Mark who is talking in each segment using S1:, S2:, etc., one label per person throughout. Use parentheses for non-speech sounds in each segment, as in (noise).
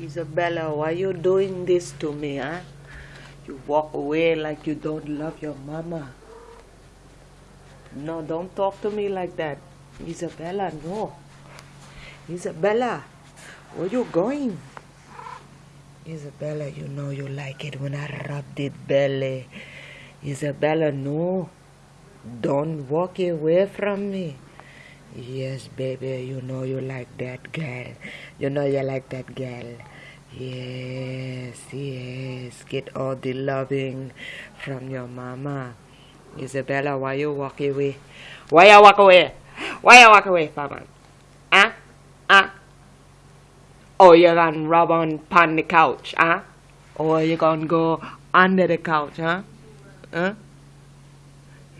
S1: Isabella, why you doing this to me, huh? You walk away like you don't love your mama. No, don't talk to me like that. Isabella, no. Isabella, where you going? Isabella, you know you like it when I rub the belly. Isabella, no. Don't walk away from me. Yes, baby, you know you like that girl. You know you like that girl. Yes, yes. Get all the loving from your mama. Isabella, why you walk away? Why you walk away? Why you walk away, mama? Huh? Ah? Huh? Ah? Or oh, you gonna rub on upon the couch, huh? Or you gonna go under the couch, huh? Huh?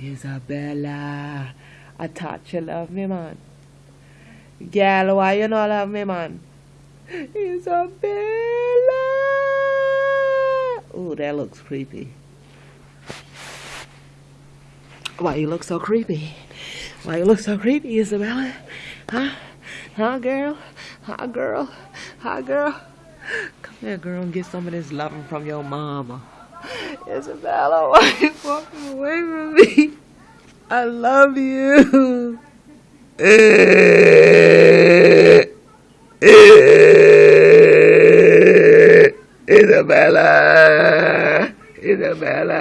S1: Isabella, I thought you love me, man. Girl, why you not love me, man? Isabella! Oh, that looks creepy. Why you look so creepy? Why you look so creepy, Isabella? Huh? Huh, girl? Huh, girl? Huh, girl? Come here, girl, and get some of this loving from your mama. Isabella, (laughs) why you walking away from me? I love you. Isabella. Isabella.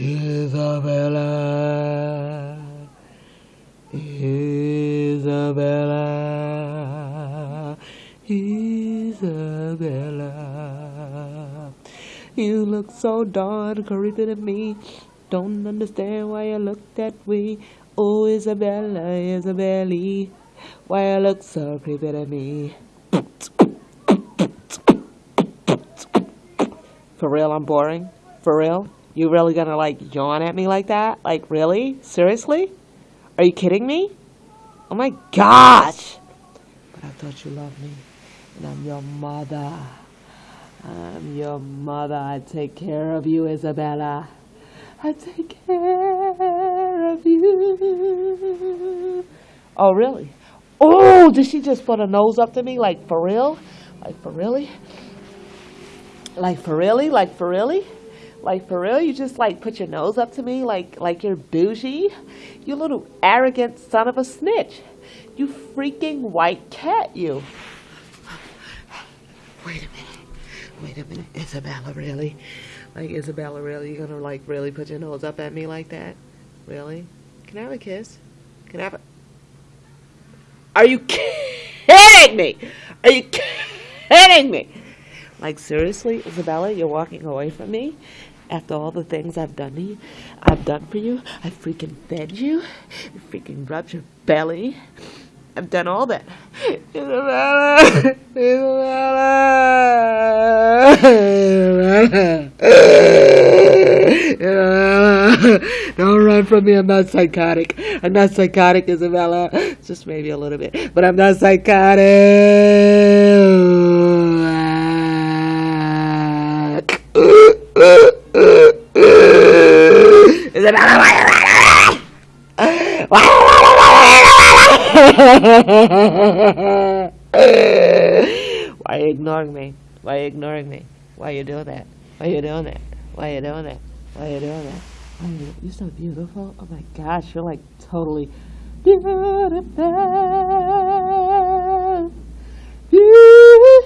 S1: Isabella. Isabella. Isabella. You look so darn creepy to me. Don't understand why you look that way. Oh, Isabella, Isabella, why you look so creepy to me. For real, I'm boring? For real? You really gonna like yawn at me like that? Like really? Seriously? Are you kidding me? Oh my gosh! But I thought you loved me. And I'm your mother. I'm your mother. I take care of you, Isabella. I take care of you. Oh, really? Oh, did she just put her nose up to me? Like, for real? Like, for really? Like, for really? Like, for really? Like, for real? You just, like, put your nose up to me like, like you're bougie? You little arrogant son of a snitch. You freaking white cat, you. Wait a minute. Wait a minute. Isabella, really? Like, Isabella, really? You're gonna, like, really put your nose up at me like that? Really? Can I have a kiss? Can I have a... Are you kidding me? Are you kidding me? Like, seriously, Isabella, you're walking away from me? After all the things I've done to you, I've done for you, I freaking fed you, I freaking rubbed your belly, I've done all that. (laughs) Isabella, Isabella, Isabella, don't run from me. I'm not psychotic. I'm not psychotic, Isabella. Just maybe a little bit, but I'm not psychotic. Isabella, Why are you ignoring me? Why are you ignoring me? Why are you doing that? Why are you doing that? Why are you doing that? Why are you doing that? Why are you, you're so beautiful. Oh my gosh, you're like totally beautiful. Beautiful.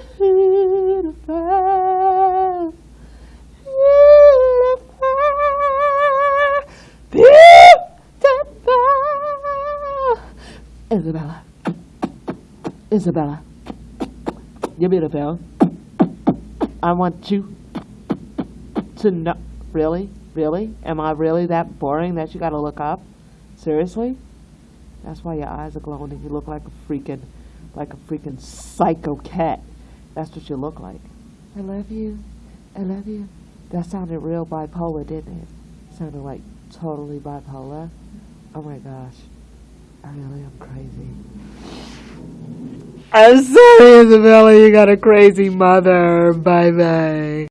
S1: Isabella. Isabella. You're beautiful. I want you to know. Really? Really? Am I really that boring that you gotta look up? Seriously? That's why your eyes are glowing and you look like a freaking, like a freaking psycho cat. That's what you look like. I love you. I love you. That sounded real bipolar, didn't it? Sounded like totally bipolar. Oh my gosh. I really am crazy. I'm sorry, Isabella, you got a crazy mother. Bye bye.